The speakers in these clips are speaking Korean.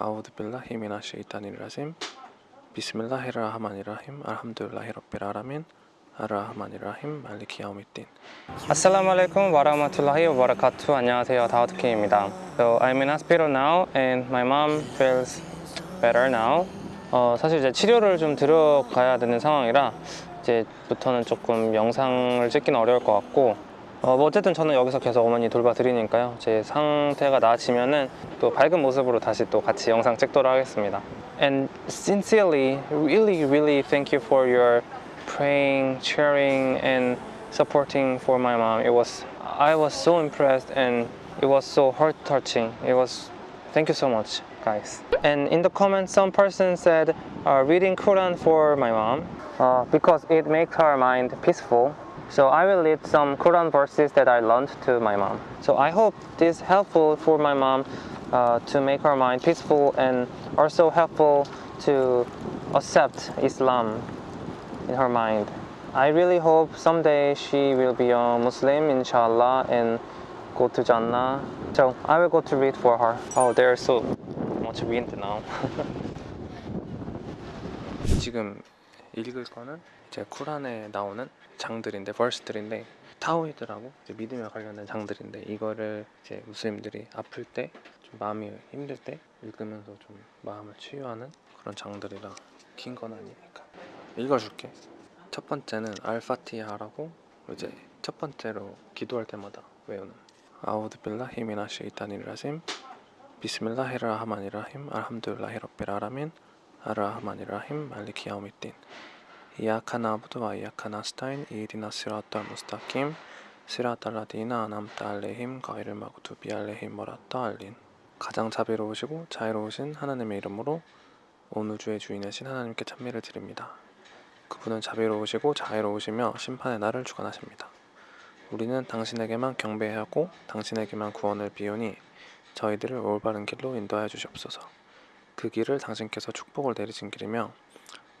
아우드 빌라히 미나 쉐이탄ir 라짐 비스밀라히르하마니 라힘 알함두릴라히 rabbil alamin 아르하마니 라힘 말리키 야우미딘 Assalamu alaikum wa rahmatullahi wa barakatuh. 안녕하세요. 다우드킴입니다. So I'm in hospital now and my mom feels better now. 어, 사실 이제 치료를 좀 들어가야 되는 상황이라 이제부터는 조금 영상을 찍기는 어려울 것 같고 어, 뭐 어쨌든 저는 여기서 계속 어머니 돌봐 드리니까요. 제 상태가 나아지면은 또 밝은 모습으로 다시 또 같이 영상 찍도록 하겠습니다. And sincerely, really, really thank you for your praying, cheering, and supporting for my mom. It was I was so impressed and it was so heart touching. It was thank you so much, guys. And in the comments, some person said uh, reading Quran for my mom uh, because it makes her mind peaceful. So I will read some Quran verses that I learned to my mom. So I hope this helpful for my mom uh, to make her mind peaceful and also helpful to accept Islam in her mind. I really hope someday she will be a Muslim, inshallah, and go to Jannah. So I will go to read for her. Oh, there's so much wind now. 지금 읽을 거는 이제 쿠란에 나오는 장들인데 벌스들인데 타오이드라고 믿음에 관련된 장들인데 이거를 이제 무슬림들이 아플 때 좀 마음이 힘들 때 읽으면서 좀 마음을 치유하는 그런 장들이라 긴 건 아니니까. 읽어줄게. 첫 번째는 알파티하라고 이제 첫 번째로 기도할 때마다 외우는. 아우드 빌라히 미나 쉐이탄ir 라짐 비스밀라히르하마니라힘 알함두릴라히 alamin 아르하 마니라힘 말리키 야우미딘 이야카 나부드 와 이야카 나스타인 이디나 시라타 무스타킴 시라타 라디나 아남타 알레힘 가이를 마구투비 알레힘 모라타 알린 가장 자비로우시고 자유로우신 하나님의 이름으로 온 우주의 주인이신 하나님께 찬미를 드립니다. 그분은 자비로우시고 자유로우시며 심판의 날을 주관하십니다. 우리는 당신에게만 경배하고 당신에게만 구원을 비우니 저희들을 올바른 길로 인도하여 주시옵소서. 그 길을 당신께서 축복을 내리신 길이며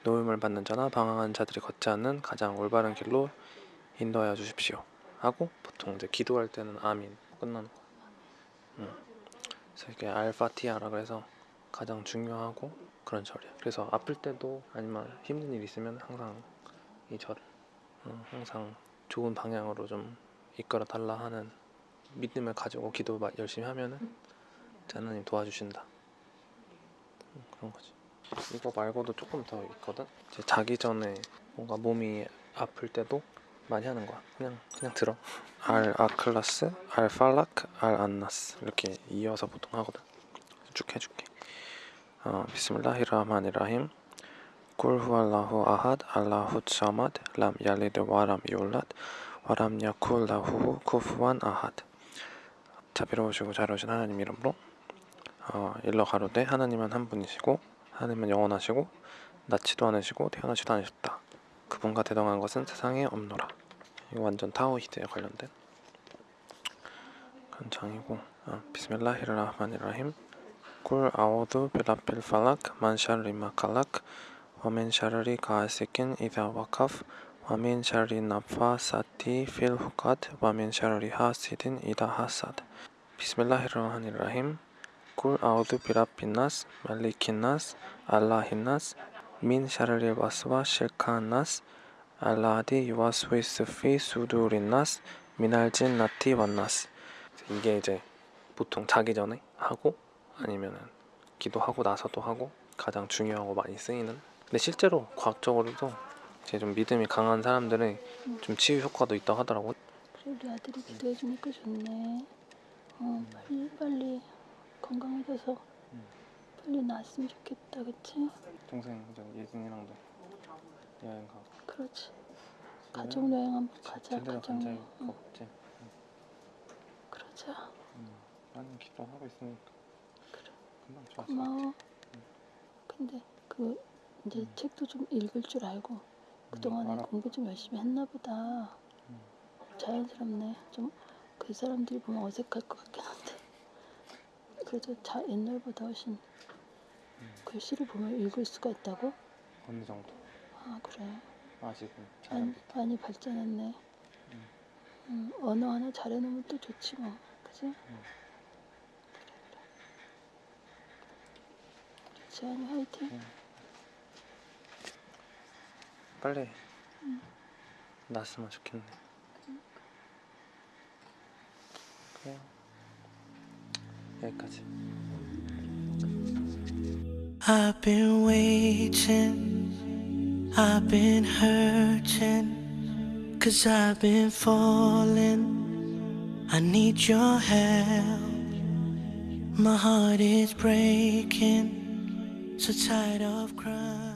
노임을 받는 자나 방황한 자들이 걷지 않는 가장 올바른 길로 인도하여 주십시오. 하고 보통 이제 기도할 때는 아민 끝나는 거. 음. 그래서 이게 알파티아라 그래서 가장 중요하고 그런 절이야. 그래서 아플 때도 아니면 힘든 일 있으면 항상 이 절을 음, 항상 좋은 방향으로 좀 이끌어 달라 하는 믿음을 가지고 기도 마- 열심히 하면은 하나님 도와주신다. 음, 그런 거지. 이거 말고도 조금 더 있거든. 이제 자기 전에 뭔가 몸이 아플 때도 많이 하는 거야. 그냥 그냥 들어. 알 아클라스, 알 팔라크, 알 안나스 이렇게 이어서 보통 하거든. 쭉 해줄게. 어, 비스밀라히라흐마니라힘. 꿀 후알라후 아핫 알라후 사마드 람 얄리드 와람 욜랏 와람 야쿨라후 쿠프완 아핫 자비로우시고 자유로우신 하나님 이름으로 어, 일러 가로되 하나님은 한 분이시고 하나님은 영원하시고 낳지도 않으시고 태어나지도 않으셨다. 그분과 대등한 것은 세상에 없노라. 이거 완전 توحيد에 관련된 그런 장이고 아, بسم الله الرحمن الرحيم قل أعوذ برب الفلق من شر ما خلق ومن شر غاسق إذا وقب ومن شر النفاثات في العقد ومن شر حاسد إذا حسد 비스밀라히르라흐마니라힘 꿀 아우두 비라핀나스 말리킨나스 알라힌나스 민 샤르리 와스와 실카나스 알라디 유아스위스 피 수두린나스 미날진 나티 완나스. 이게 이제 보통 자기 전에 하고 아니면은 기도하고 나서도 하고 가장 중요하고 많이 쓰이는. 근데 실제로 과학적으로도 이제 좀 믿음이 강한 사람들은 좀 치유 효과도 있다고 하더라고 우리 아들이 기도해주니까 좋네. 어 빨리 빨리 건강해져서 빨리 나았으면 좋겠다, 그치? 동생 이제 예진이랑도 여행 가고 그렇지. 가족 여행 한번 가자. 제대로 가족 간 적이 여행. 응, 없지 그러자. 나는 기도하고 있으니까 그래. 금방 좋았어 고마워. 근데 그 이제 책도 좀 읽을 줄 알고 그동안에 알아. 공부 좀 열심히 했나 보다. 자연스럽네. 좀 그 사람들이 보면 어색할 것 같긴 한데. 그래도 자, 옛날보다 훨씬 글씨를 보면 읽을 수가 있다고? 어느 정도 아 그래. 아직은 잘안 많이 발전했네. 음, 언어 하나 잘해놓으면 또 좋지 뭐. 그지? 지안이 화이팅. 빨리 났으면 좋겠네. 그래요. 여기까지. I've been waiting, I've been hurting, cause I've been falling. I need your help. My heart is breaking, so tired of crying.